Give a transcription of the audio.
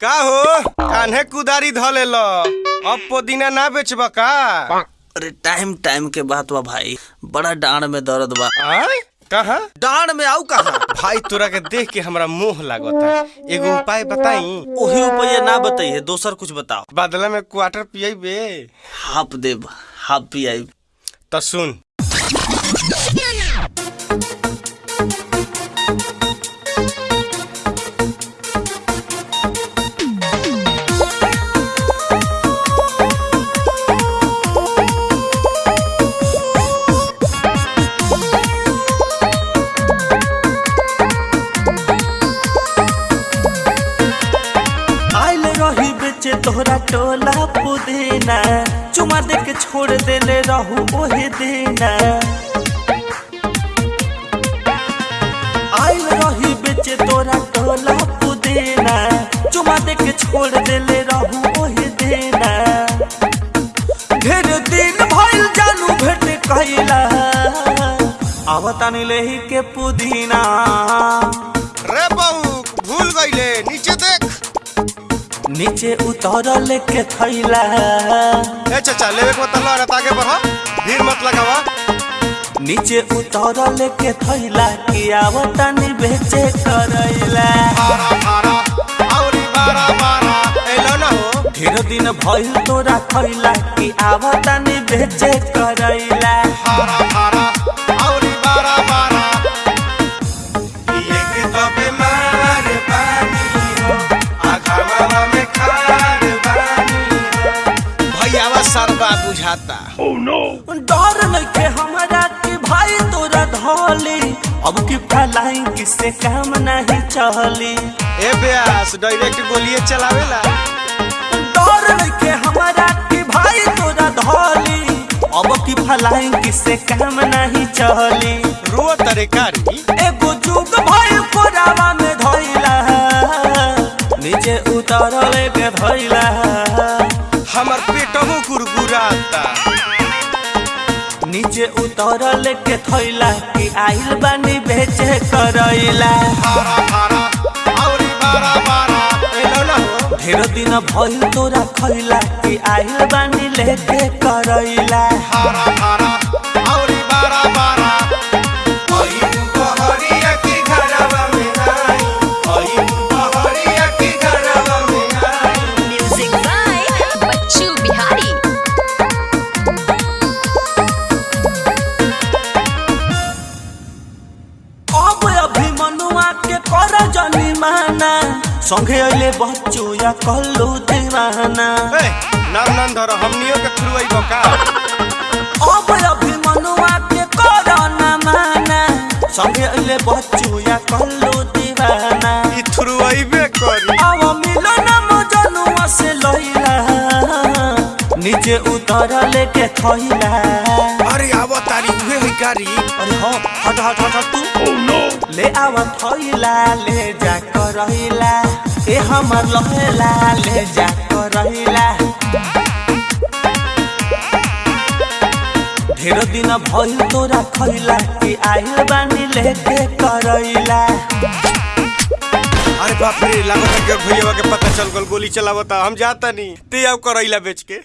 का हो कान्हे कुदारी धले ल अब पुदीना ना बेचब का? अरे टाइम टाइम के बात बा भाई। बड़ा डांड में दर्द बा। कहा? डांड में आऊ कहा? भाई तोरा के देख के हमरा मोह लागता एगो उपाय बताई। ओही उपाय ना बताइए दोसर कुछ बताओ। बदला में क्वार्टर पियबे हाफ़ देब हाफ़ पी आई त सुन। तोहरा टोला पुदीना, चुमा दे के छोड़ देले रहू रही बेचे तोरा टोला पुदीना, चुमा दे के छोड़ देले रहू ओहे देना। ढेर दिन भइल जानू भेट आवतानी लेही के पुदीना। नीचे उतर लेके थैला। ए चाचा लेवे के मतलब रहता आगे बढ़ भीड़ मत लगावा। नीचे उतर लेके थैला कि आवतानी बेचे करैला। बारा बारा औरी बारा बारा। एलो ना हो। ढेर दिन भइल तोरा खैला कि आवतानी बेचे करैला। बारा बारा भैयावा सरबा बुझाता। डर नइखे हमरा कि भाई तोरा धली। अब की फलाई किसे काम नहीं चली। ए ब्यास डायरेक्ट गोलिए चलावेला। डर नइखे हमरा कि भाई तोरा धली। अब की फलाई किसे काम नहीं चली। रो तरीकारी एगो जुग भइल कोरावा में धइला। नीचे उतरले के धइला। हमर गुरगुराता नीचे उतरल के थैला कि आइल बानी बेचे करैला। ढेर दिन भइल तोरा खैला कि आइल बानी लेके करैला। के माना संगे अइले बच्चू या कल्लू दीवाना ए नाम नाम हमनियो के खुरवाई बका। अब अभी मनुआ के कर न माना संगे अइले बच्चू या कल्लू दीवाना ई थुरवाईबे करी। अब मिलन मजनुआ से लइला नीचे उतर लेके थइला। अरे आवा तारी उहे है गाड़ी। अरे हाँ हट हट हट हट तू। ले आवा थइला ले जा करहिला ए हमर लहेला ले जा करहिला ढेर दिन भइल तोरा खइला कि आइल बानी लेके करैला। अरे बाप रे, लागत कि भैया के पता चल गल, गोली चलावता हम जाता नहीं। ते आव करैला बेच के।